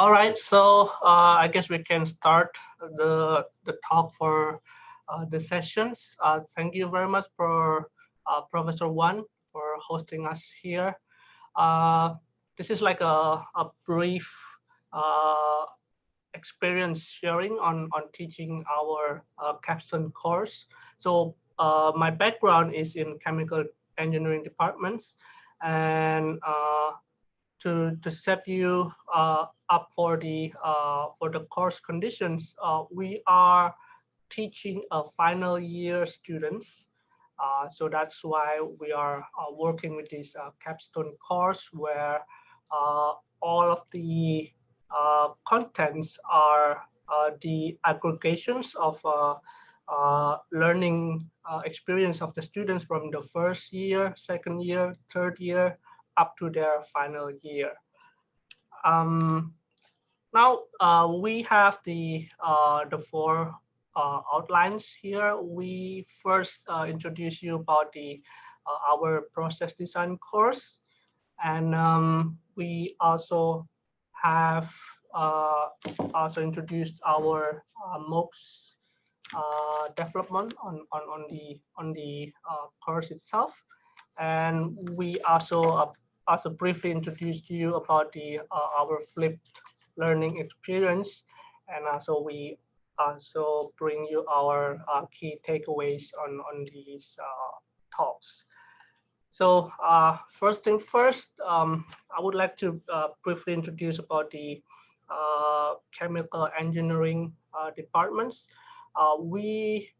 All right, so uh, I guess we can start the, the talk for uh, the sessions. Uh, thank you very much for uh, Professor Wan for hosting us here. Uh, this is like a, a brief uh, experience sharing on, on teaching our capstone course. So my background is in chemical engineering departments and to to set you uh, up for the uh, for the course conditions, uh, we are teaching a final year students. Uh, so that's why we are uh, working with this uh, capstone course where all of the contents are the aggregations of learning experience of the students from the first year, second year, third year, up to their final year. Um, now uh, we have the uh, the four uh, outlines here. We first uh, introduce you about the uh, our process design course, and um, we also have uh, also introduced our MOOCs development on on on the on the course itself, and we also also briefly introduce you about the uh, our flipped learning experience, and also we also bring you our uh, key takeaways on on these uh, talks. So uh, first thing first, um, I would like to uh, briefly introduce about the uh, chemical engineering departments. we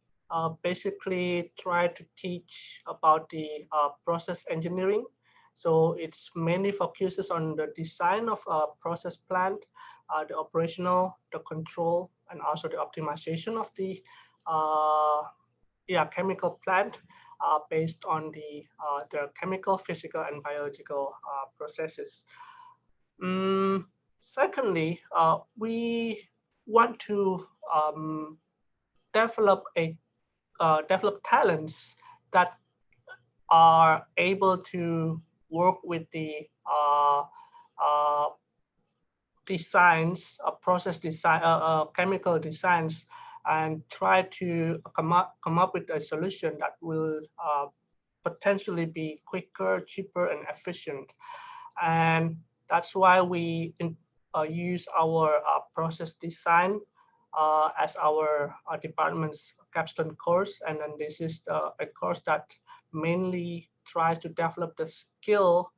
basically try to teach about the process engineering so it's mainly focuses on the design of a process plant, uh, the operational, the control, and also the optimization of the uh, yeah, chemical plant uh, based on the, uh, the chemical, physical, and biological uh, processes. Mm, secondly, uh, we want to um, develop a develop talents that are able to work with the uh, uh, designs, uh, process design, chemical designs, and try to come up come up with a solution that will potentially be quicker, cheaper, and efficient. And that's why we in, uh, use our uh, process design uh, as our department's capstone course. And then this is a course that mainly tries to develop the skill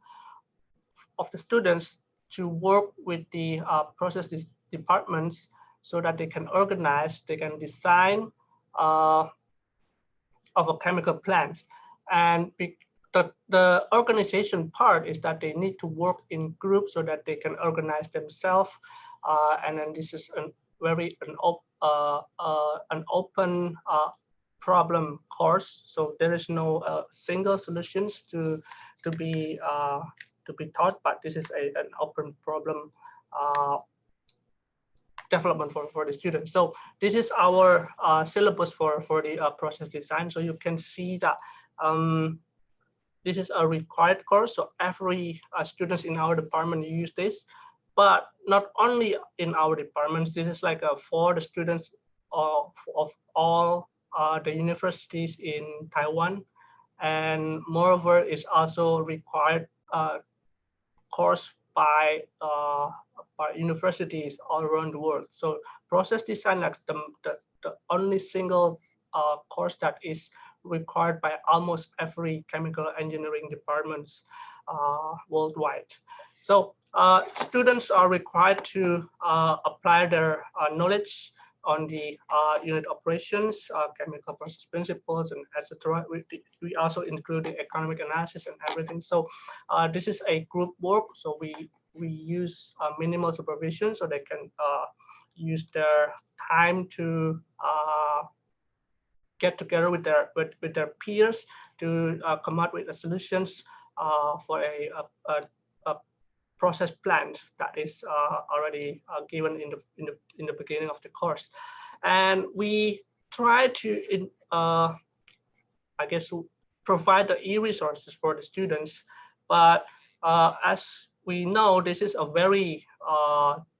of the students to work with the uh, process departments so that they can organize, they can design uh, of a chemical plant. And the, the organization part is that they need to work in groups so that they can organize themselves. Uh, and then this is a very an, op, uh, uh, an open uh, problem course. So there is no uh, single solutions to to be uh, to be taught, but this is a, an open problem uh, development for, for the students. So this is our uh, syllabus for, for the uh, process design. So you can see that um, this is a required course. So every uh, students in our department use this, but not only in our departments, this is like a, for the students of, of all uh, the universities in Taiwan. And moreover, is also required uh, course by, uh, by universities all around the world. So process design is the, the, the only single uh, course that is required by almost every chemical engineering departments uh, worldwide. So uh, students are required to uh, apply their uh, knowledge on the uh, unit operations, uh, chemical process principles, and etc. We, we also include the economic analysis and everything. So uh, this is a group work. So we we use uh, minimal supervision so they can uh, use their time to uh, get together with their with, with their peers to come up with solutions for a, a, a process plan that is uh, already uh, given in the, in the in the beginning of the course, and we try to in, uh, I guess provide the e-resources for the students, but as we know, this is a very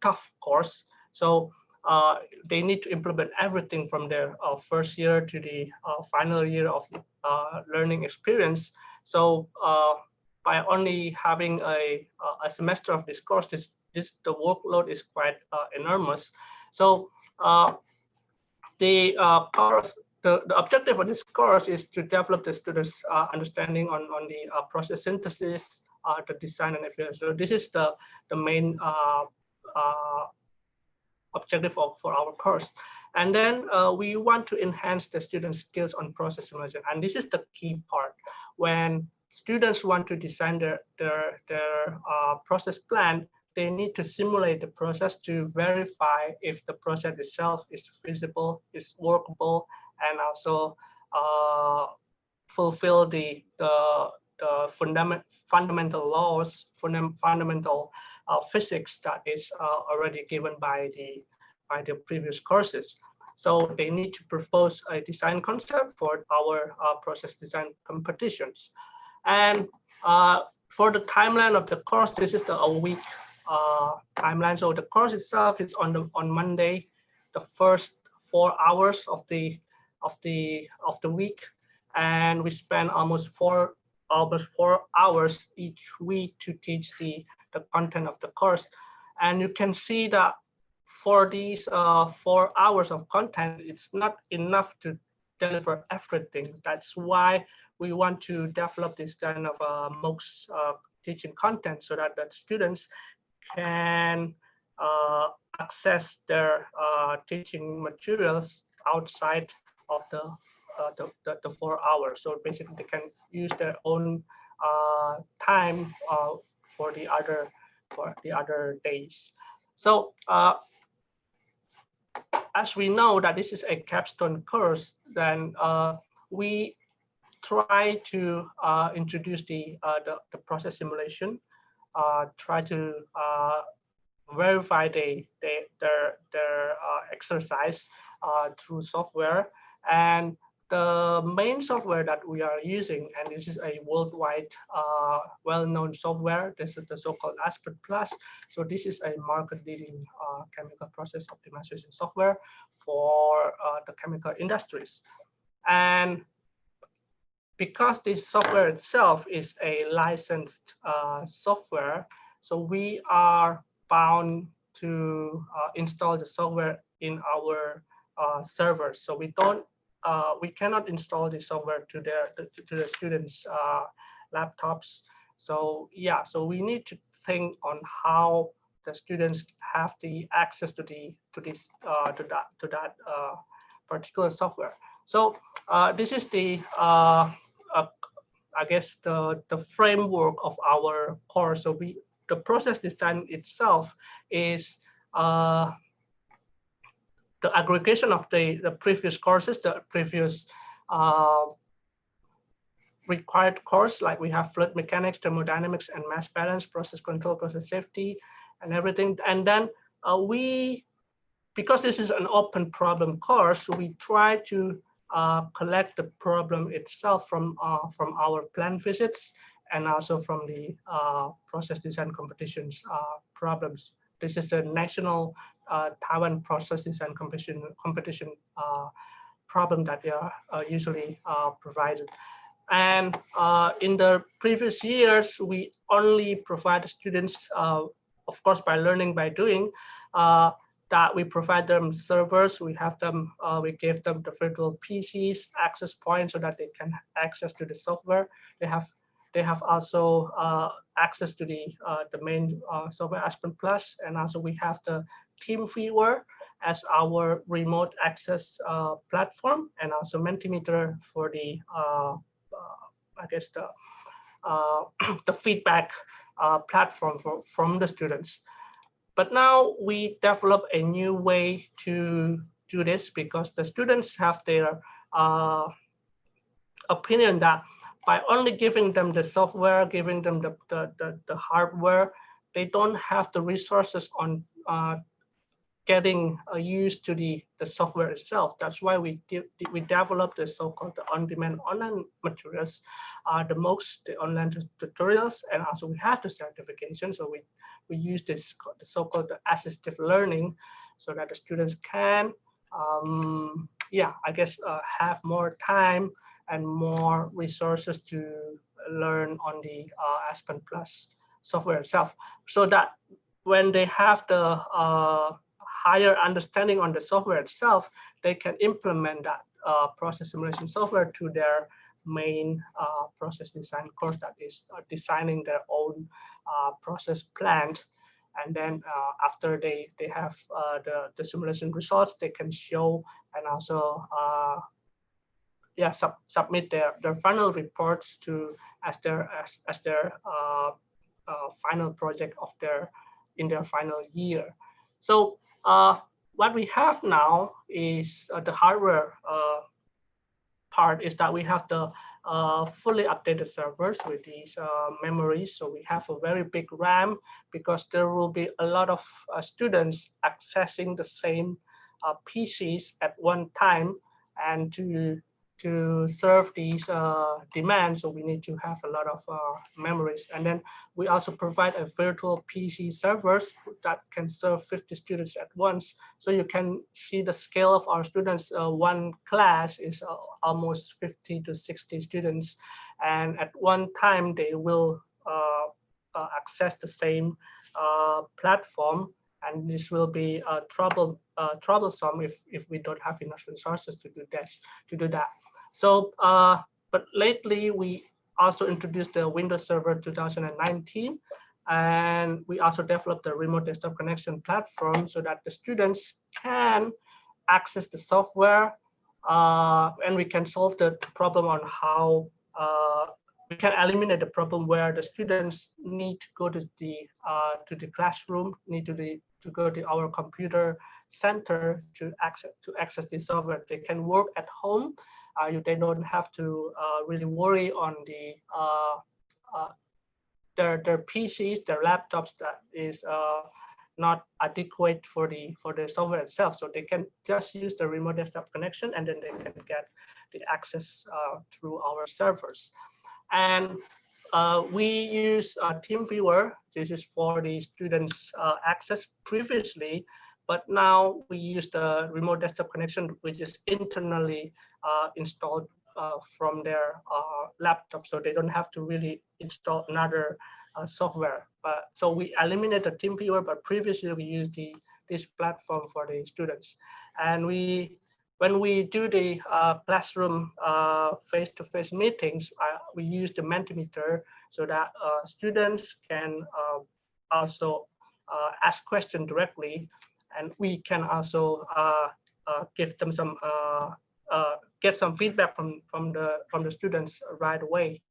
tough course. So uh, they need to implement everything from their uh, first year to the uh, final year of learning experience. So by only having a, a semester of this course, this, this the workload is quite enormous. So the course the, the objective of this course is to develop the students' uh, understanding on, on the uh, process synthesis, uh, the design and everything. So this is the, the main objective of, for our course. And then uh, we want to enhance the students' skills on process simulation. And this is the key part. When students want to design their, their, their uh, process plan, they need to simulate the process to verify if the process itself is feasible, is workable, and also uh, fulfill the, the, the fundament, fundamental laws, fundamental uh, physics that is uh, already given by the by the previous courses. So they need to propose a design concept for our uh, process design competitions. And uh, for the timeline of the course, this is the a week uh, timeline. So the course itself is on the on Monday, the first four hours of the of the of the week, and we spend almost four almost four hours each week to teach the the content of the course. And you can see that for these uh, four hours of content, it's not enough to deliver everything. That's why we want to develop this kind of uh, MOOCs uh, teaching content so that the students can uh, access their uh, teaching materials outside of the, uh, the, the, the, four hours. So basically they can use their own uh, time for the other for the other days. So as we know that this is a capstone course, then uh, we try to uh, introduce the, uh, the, the process simulation, uh, try to uh, verify the, the, their, their exercise through software and the main software that we are using, and this is a worldwide uh, well-known software, this is the so-called Aspen Plus. So this is a market-leading uh, chemical process optimization software for uh, the chemical industries. And because this software itself is a licensed uh, software, so we are bound to uh, install the software in our uh, servers. So we don't uh, we cannot install the software to their to the students' uh, laptops. So yeah, so we need to think on how the students have the access to the to this uh, to that to that particular software. So this is the I guess the the framework of our course. So we the process design itself is uh, the aggregation of the, the previous courses, the previous uh, required course, like we have fluid mechanics, thermodynamics, and mass balance, process control, process safety, and everything. And then uh, we, because this is an open problem course, we try to uh, collect the problem itself from, uh, from our planned visits and also from the uh, process design competitions uh, problems. This is the national uh, Taiwan process design competition competition uh, problem that they are usually provided. And in the previous years, we only provide students, of course, by learning by doing, that we provide them servers, we have them, uh, we give them the virtual PCs, access points so that they can access to the software. They have they have also uh, access to the uh, the main software Aspen Plus, and also we have the TeamViewer as our remote access uh, platform and also Mentimeter for the, uh, uh, I guess, the, uh, the feedback uh, platform for, from the students. But now we develop a new way to do this because the students have their uh, opinion that by only giving them the software, giving them the, the, the, the hardware, they don't have the resources on uh, getting uh, used to the, the software itself. That's why we de we developed the so-called on-demand online materials, uh, the most the online tutorials, and also we have the certification. So we we use this the so-called assistive learning so that the students can, um, yeah, I guess uh, have more time and more resources to learn on the uh, Aspen Plus software itself. So that when they have the uh, higher understanding on the software itself, they can implement that uh, process simulation software to their main uh, process design course that is uh, designing their own process planned. And then uh, after they, they have uh, the, the simulation results, they can show and also uh, yeah, sub, submit their, their final reports to as their as, as their uh, uh, final project of their in their final year. So what we have now is the hardware part is that we have the uh, fully updated servers with these uh, memories. So we have a very big RAM because there will be a lot of uh, students accessing the same uh, PCs at one time and to to serve these uh, demands, so we need to have a lot of uh, memories. And then we also provide a virtual PC servers that can serve 50 students at once. So you can see the scale of our students. Uh, one class is uh, almost 50 to 60 students. And at one time, they will uh, uh, access the same platform. And this will be trouble, troublesome if, if we don't have enough resources to do this, to do that. So, uh, but lately we also introduced the Windows Server 2019, and we also developed the remote desktop connection platform so that the students can access the software uh, and we can solve the problem on how uh, we can eliminate the problem where the students need to go to the uh, to the classroom, need to the to go to our computer center to access to access the software. They can work at home you, they don't have to uh, really worry on the uh, their their PCs, their laptops that is not adequate for the for the software itself. So they can just use the remote desktop connection and then they can get the access uh, through our servers. And uh, we use uh, TeamViewer. This is for the students access previously. But now we use the remote desktop connection, which is internally uh, installed uh, from their uh, laptop, so they don't have to really install another uh, software. So we eliminate the TeamViewer, but previously we used the this platform for the students, and we when we do the uh, classroom face-to-face -face meetings, we use the Mentimeter so that students can also ask questions directly and we can also uh, uh, give them some uh, get some feedback from from the from the students right away.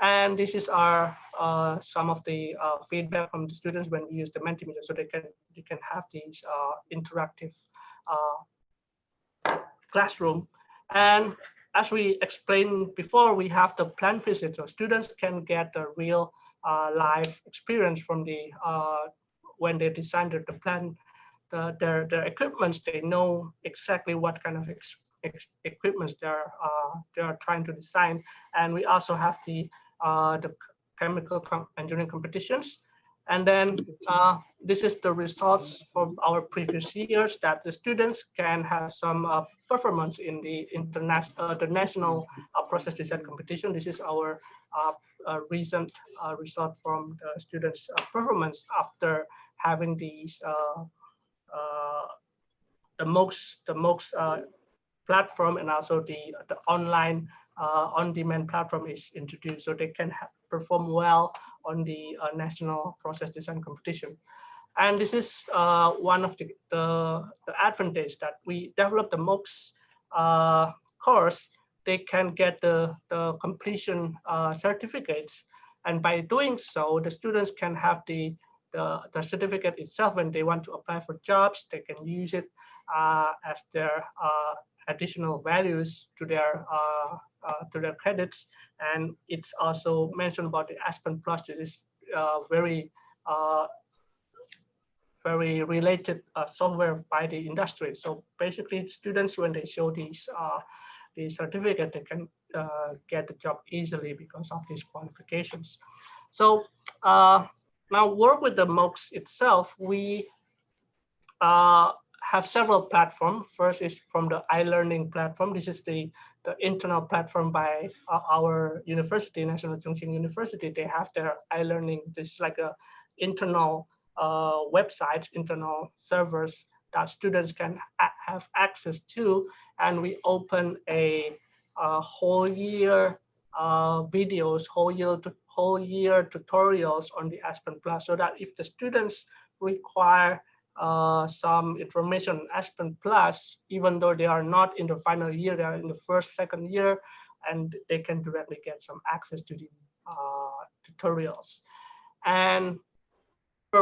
And this is our uh, some of the uh, feedback from the students when we use the Mentimeter, so they can they can have these uh, interactive classroom. And as we explained before, we have the plant visit, so students can get a real live experience from the when they designed the plant the, their, their equipments, they know exactly what kind of ex, ex, equipments they're, uh, they're trying to design. And we also have the, uh, the chemical engineering competitions. And then uh, this is the results from our previous years that the students can have some uh, performance in the international, uh, the national uh, process design competition. This is our uh, uh, recent result from the students' performance after having these uh, the MOOCs, the MOOCs uh, platform and also the, the online uh, on-demand platform is introduced so they can perform well on the national process design competition. And this is uh, one of the, the, the that we develop the MOOCs uh, course, they can get the, the completion uh, certificates. And by doing so, the students can have the the, the certificate itself, when they want to apply for jobs, they can use it uh, as their uh, additional values to their uh, uh to their credits. And it's also mentioned about the Aspen Plus. This is uh, very uh, very related software by the industry. So basically, students when they show these the certificate, they can get the job easily because of these qualifications. So now work with the MOOCs itself, we uh, have several platforms. First is from the iLearning platform. This is the, the internal platform by uh, our university, National Chung Cheng University. They have their iLearning. This is like a internal uh, website, internal servers that students can have access to. And we open a, a whole year uh, videos, whole year, whole year tutorials on the Aspen Plus so that if the students require uh, some information on Aspen Plus, even though they are not in the final year, they are in the first, second year, and they can directly get some access to the uh, tutorials. And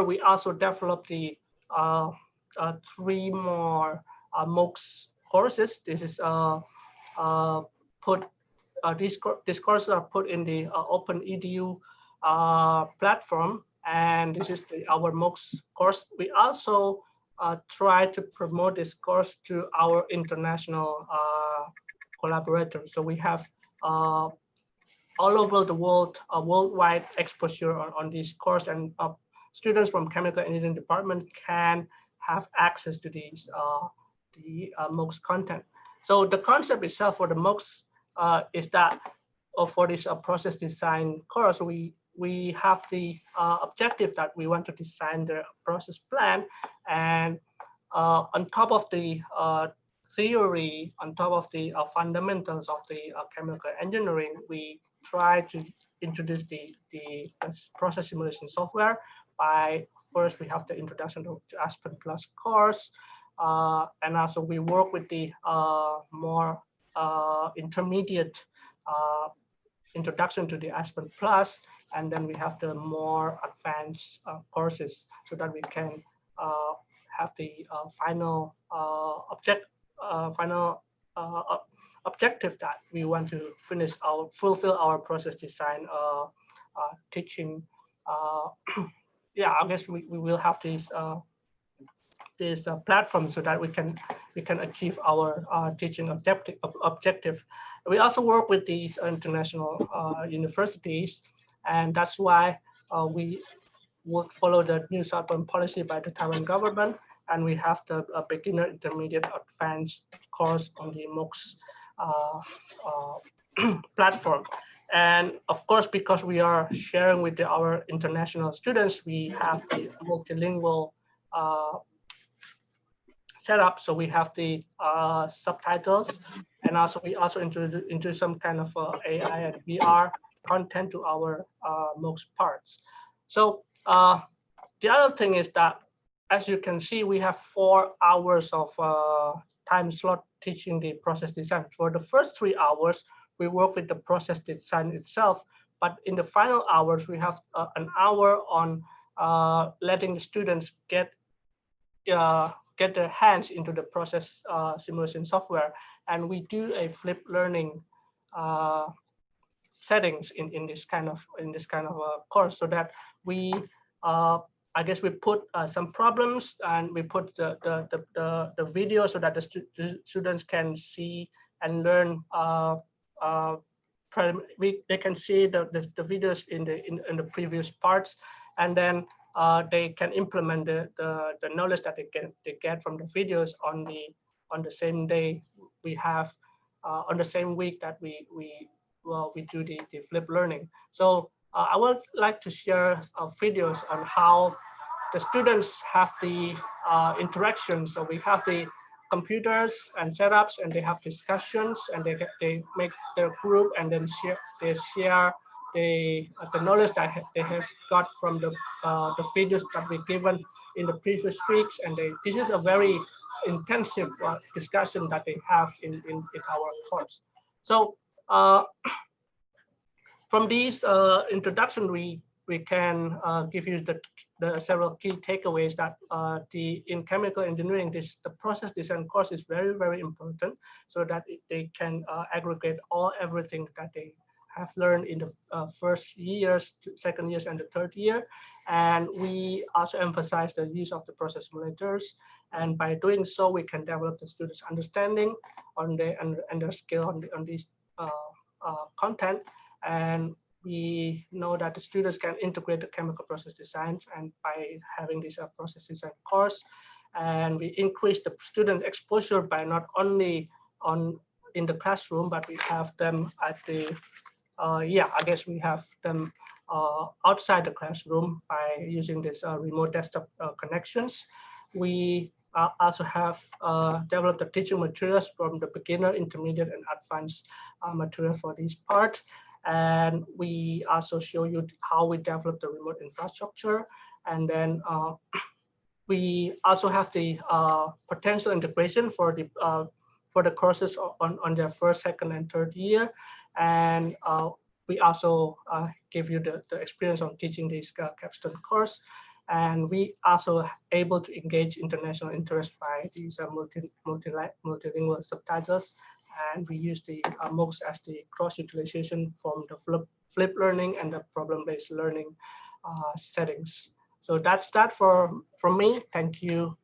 we also developed the uh, uh, three more uh, MOOCs courses. This is uh, put these, these courses are put in the uh, Open Edu uh, platform, and this is the, our MOOCs course. We also uh, try to promote this course to our international uh, collaborators. So we have uh, all over the world, a worldwide exposure on, on this course, and students from chemical engineering department can have access to these the MOOCs content. So the concept itself for the MOOCs uh, is that uh, for this uh, process design course, we we have the uh, objective that we want to design the process plan and uh, on top of the uh, theory, on top of the fundamentals of the chemical engineering, we try to introduce the, the process simulation software. By first we have the introduction to, to Aspen Plus course, and also we work with the more uh, intermediate uh, introduction to the Aspen Plus, and then we have the more advanced uh, courses so that we can uh, have the uh, final uh, object, final objective that we want to finish our fulfill our process design teaching. yeah, I guess we, we will have these this uh, platform so that we can we can achieve our uh, teaching objective objective. We also work with these international uh, universities, and that's why uh, we would follow the new southbound policy by the Taiwan government, and we have the beginner, intermediate, advanced course on the MOOCs uh, platform. And of course, because we are sharing with the, our international students, we have the multilingual uh, setup. So we have the uh, subtitles and also we also introduce into some kind of uh, AI and VR content to our uh, MOOCs parts. So uh, the other thing is that, as you can see, we have four hours of uh, time slot teaching the process design. For the first three hours, we work with the process design itself, but in the final hours, we have uh, an hour on uh, letting the students get uh, get their hands into the process uh, simulation software. And we do a flip learning uh, settings in, in this kind of in this kind of a uh, course so that we uh, I guess we put uh, some problems and we put the, the, the, the, the video so that the, stu the, students can see and learn we, they can see the, the, the videos in the in, in the previous parts and then uh, they can implement the, the, the knowledge that they get they get from the videos on the on the same day we have uh, on the same week that we we well we do the, the flip learning. So uh, I would like to share uh, videos on how the students have the uh, interaction. So we have the computers and setups and they have discussions and they they make their group and then share they share the the knowledge that they have got from the uh, the videos that we given in the previous weeks, and they, this is a very intensive uh, discussion that they have in in, in our course. So uh, from these uh, introduction, we we can uh, give you the, the several key takeaways that uh, the in chemical engineering, this the process design course is very very important, so that they can aggregate all everything that they have learned in the uh, first years, second years, and the third year. And we also emphasize the use of the process simulators. And by doing so, we can develop the students' understanding on the and, and their skill on, the, on these uh, uh, content. And we know that the students can integrate the chemical process design and by having this uh, process design course and we increase the student exposure by not only on in the classroom but we have them at the yeah i guess we have them uh, outside the classroom by using this uh, remote desktop uh, connections we also have developed the teaching materials from the beginner intermediate and advanced material for this part and we also show you how we develop the remote infrastructure. And then uh, we also have the uh, potential integration for the uh, for the courses on, on their first, second, and third year. And uh, we also uh, give you the, the experience of teaching this uh, capstone course. And we also able to engage international interest by these multi, multi, multilingual subtitles and we use the uh, MOOCs as the cross-utilization from the flip, flip learning and the problem-based learning uh, settings. So that's that for from me. Thank you